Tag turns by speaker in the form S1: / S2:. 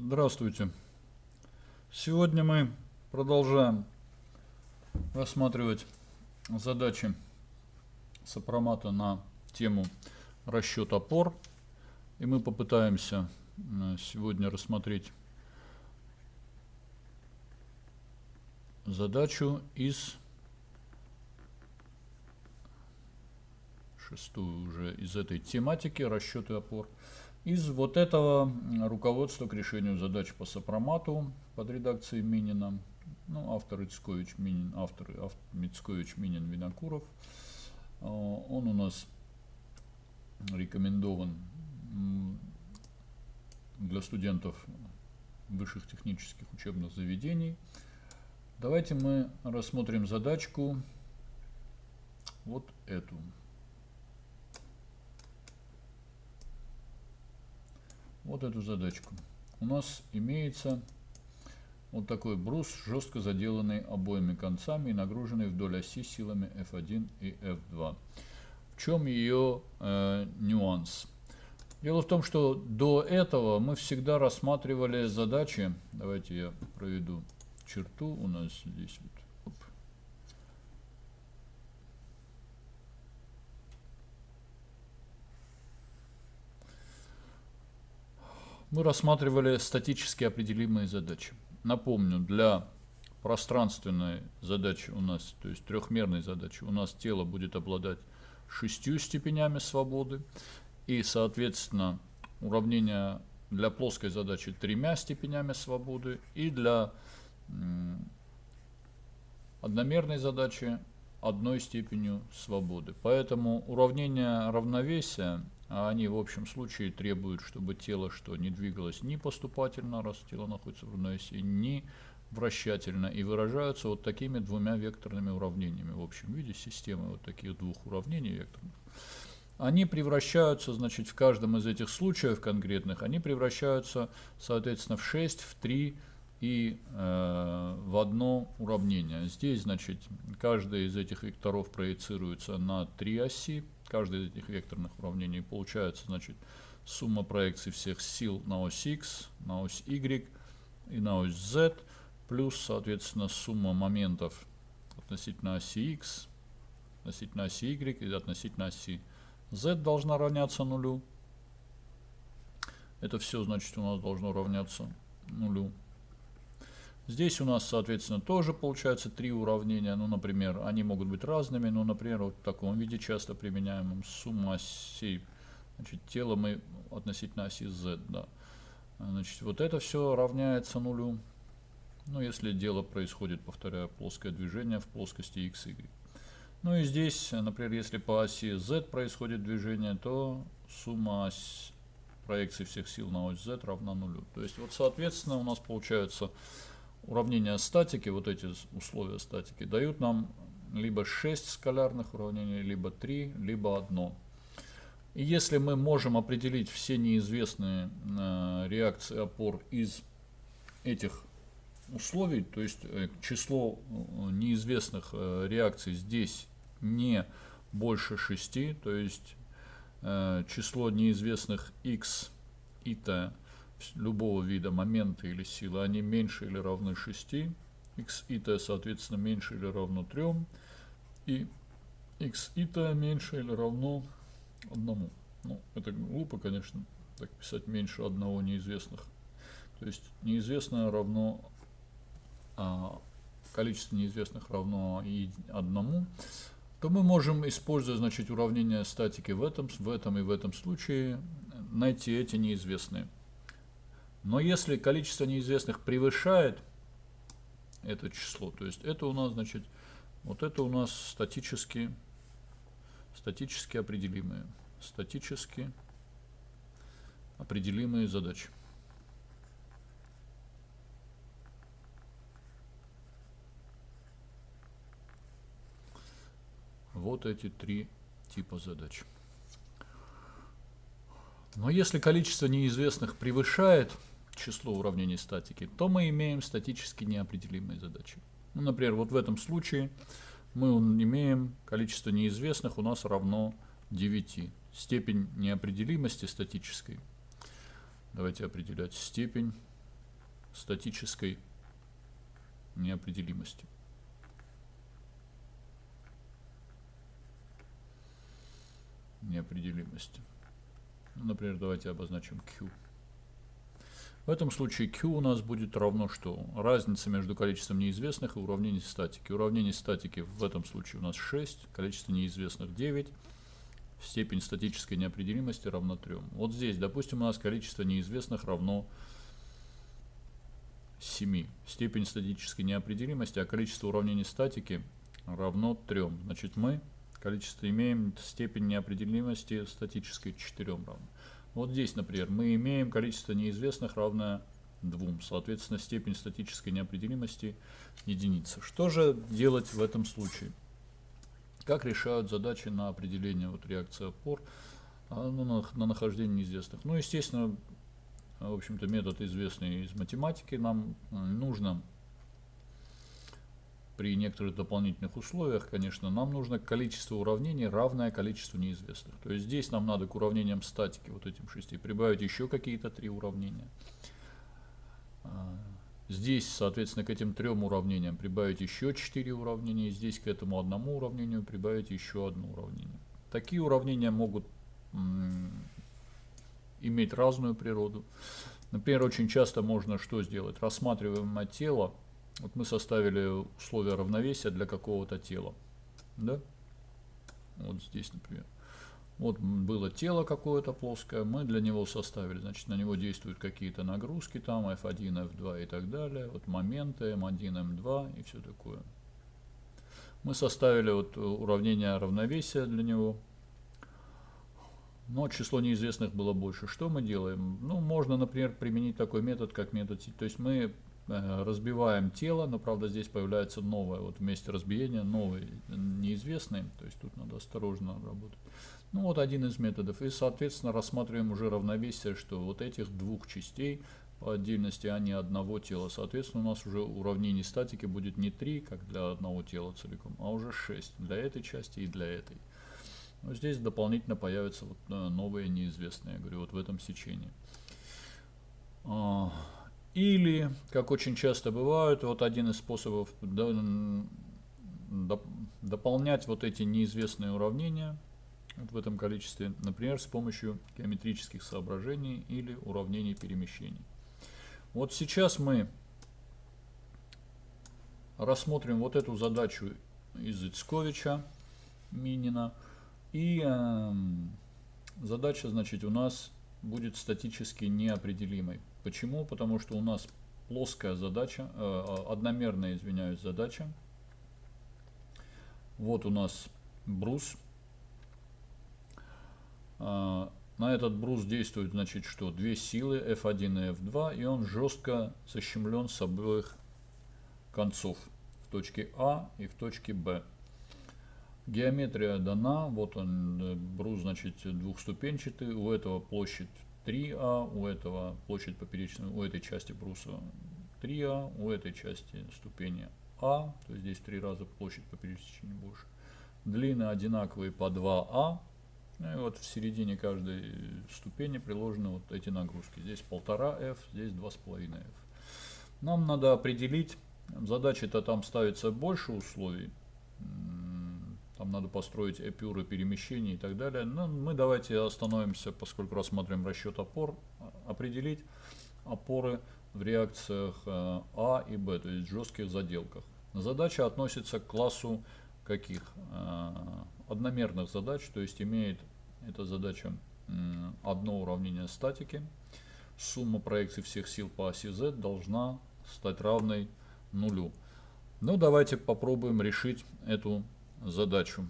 S1: Здравствуйте. Сегодня мы продолжаем рассматривать задачи сопромата на тему расчет опор. И мы попытаемся э, сегодня рассмотреть задачу из шестую уже из этой тематики расчеты опор. Из вот этого руководства к решению задач по сопромату под редакцией Минина, ну, автор Ицкович Минин, автор, автор Мицкович Минин Винокуров, а, он у нас рекомендован для студентов высших технических учебных заведений. Давайте мы рассмотрим задачку вот эту. Вот эту задачку. У нас имеется вот такой брус, жестко заделанный обоими концами и нагруженный вдоль оси силами F1 и F2. В чем ее э, нюанс? Дело в том, что до этого мы всегда рассматривали задачи. Давайте я проведу черту. У нас здесь вот мы рассматривали статически определимые задачи. Напомню, для пространственной задачи у нас, то есть трехмерной задачи, у нас тело будет обладать шестью степенями свободы. И, соответственно, уравнение для плоской задачи тремя степенями свободы. И для одномерной задачи одной степенью свободы. Поэтому уравнение равновесия а они в общем случае требуют, чтобы тело что не двигалось ни поступательно, раз тело находится в равной оси, ни вращательно, и выражаются вот такими двумя векторными уравнениями в общем виде системы вот таких двух уравнений векторных. Они превращаются, значит, в каждом из этих случаев конкретных, они превращаются, соответственно, в 6, в 3 и э, в одно уравнение. Здесь, значит, каждый из этих векторов проецируется на три оси, каждый из этих векторных уравнений получается, значит, сумма проекций всех сил на ось x, на ось y и на ось z, плюс, соответственно, сумма моментов относительно оси x, относительно оси y и относительно оси z должна равняться нулю. Это все, значит, у нас должно равняться нулю. Здесь у нас, соответственно, тоже получается три уравнения. Ну, например, они могут быть разными. Ну, например, вот в таком виде часто применяемом сумма осей. Значит, тело мы относительно оси z, да. Значит, вот это все равняется нулю. Ну, если дело происходит, повторяю, плоское движение в плоскости x, y. Ну и здесь, например, если по оси z происходит движение, то сумма ось проекции всех сил на ось z равна нулю. То есть, вот, соответственно, у нас получается уравнения статики, вот эти условия статики, дают нам либо 6 скалярных уравнений, либо 3, либо 1. И если мы можем определить все неизвестные э, реакции опор из этих условий, то есть э, число э, неизвестных э, реакций здесь не больше 6, то есть э, число неизвестных x и t любого вида момента или силы, они меньше или равны 6, x и t, соответственно, меньше или равно 3, и x и t меньше или равно 1. Ну, это глупо, конечно, так писать меньше одного неизвестных. То есть неизвестное равно а, количество неизвестных равно и одному, то мы можем, используя значит, уравнение статики в этом, в этом и в этом случае, найти эти неизвестные. Но если количество неизвестных превышает это число, то есть это у нас, значит, вот это у нас статически, статически определимые, статически определимые задачи. Вот эти три типа задач. Но если количество неизвестных превышает число уравнений статики, то мы имеем статически неопределимые задачи. Ну, например, вот в этом случае мы имеем количество неизвестных у нас равно 9. Степень неопределимости статической. Давайте определять степень статической неопределимости. Неопределимости. Ну, например, давайте обозначим Q. В этом случае Q у нас будет равно что? Разница между количеством неизвестных и уравнений статики. Уравнение статики в этом случае у нас 6, количество неизвестных 9, степень статической неопределимости равна 3. Вот здесь, допустим, у нас количество неизвестных равно 7. Степень статической неопределимости, а количество уравнений статики равно 3. Значит, мы количество имеем степень неопределимости статической 4 равно. Вот здесь, например, мы имеем количество неизвестных равное 2. Соответственно, степень статической неопределимости единица. Что же делать в этом случае? Как решают задачи на определение вот, реакции опор а, ну, на, на нахождение неизвестных? Ну, естественно, в общем-то, метод известный из математики. Нам нужно при некоторых дополнительных условиях, конечно, нам нужно количество уравнений равное количеству неизвестных. То есть здесь нам надо к уравнениям статики, вот этим шести, прибавить еще какие-то три уравнения. А, здесь, соответственно, к этим трем уравнениям прибавить еще четыре уравнения. Здесь к этому одному уравнению прибавить еще одно уравнение. Такие уравнения могут иметь разную природу. Например, очень часто можно что сделать? Рассматриваемое тело вот мы составили условия равновесия для какого-то тела. Да? Вот здесь, например. Вот было тело какое-то плоское, мы для него составили, значит, на него действуют какие-то нагрузки, там F1, F2 и так далее, вот моменты M1, M2 и все такое. Мы составили вот уравнение равновесия для него, но число неизвестных было больше. Что мы делаем? Ну, можно, например, применить такой метод, как метод, то есть мы разбиваем тело, но правда здесь появляется новое, вот вместе разбиения новый неизвестный, то есть тут надо осторожно работать. Ну вот один из методов. И соответственно рассматриваем уже равновесие, что вот этих двух частей по отдельности, а одного тела. Соответственно у нас уже уравнение статики будет не 3, как для одного тела целиком, а уже 6 для этой части и для этой. Но здесь дополнительно появятся вот э, новые неизвестные, я говорю, вот в этом сечении. Или, как очень часто бывает, вот один из способов дополнять вот эти неизвестные уравнения в этом количестве, например, с помощью геометрических соображений или уравнений перемещений. Вот сейчас мы рассмотрим вот эту задачу из Ицковича, Минина. И э, задача, значит, у нас будет статически неопределимой. Почему? Потому что у нас плоская задача, э, одномерная, извиняюсь, задача. Вот у нас брус. Э, на этот брус действует, значит, что две силы F1 и F2, и он жестко защемлен с обоих концов в точке А и в точке Б. Геометрия дана, вот он, э, брус, значит, двухступенчатый, у этого площадь 3А, у этого площадь поперечная, у этой части бруса 3А, у этой части ступени А, то есть здесь три раза площадь поперечной больше. Длины одинаковые по 2А, ну и вот в середине каждой ступени приложены вот эти нагрузки. Здесь 1,5F, здесь 2,5F. Нам надо определить, задача-то там ставится больше условий, там надо построить эпюры перемещений и так далее. Но мы давайте остановимся, поскольку рассматриваем расчет опор, определить опоры в реакциях э, А и Б, то есть жестких заделках. Задача относится к классу каких? Э, одномерных задач, то есть имеет эта задача одно уравнение статики. Сумма проекций всех сил по оси Z должна стать равной нулю. Ну, давайте попробуем решить эту задачу.